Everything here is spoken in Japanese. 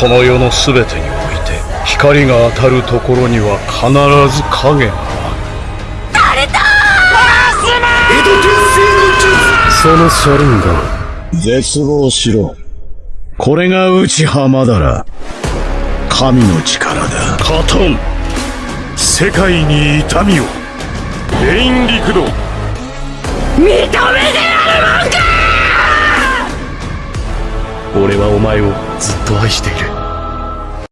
この世の全てにおいて光が当たるところには必ず影がある。そのシャリンガン絶望しろ。これが内浜だら神の力だ。カトン。世界に痛みを。レイン陸道認めてや俺はお前をずっと愛している。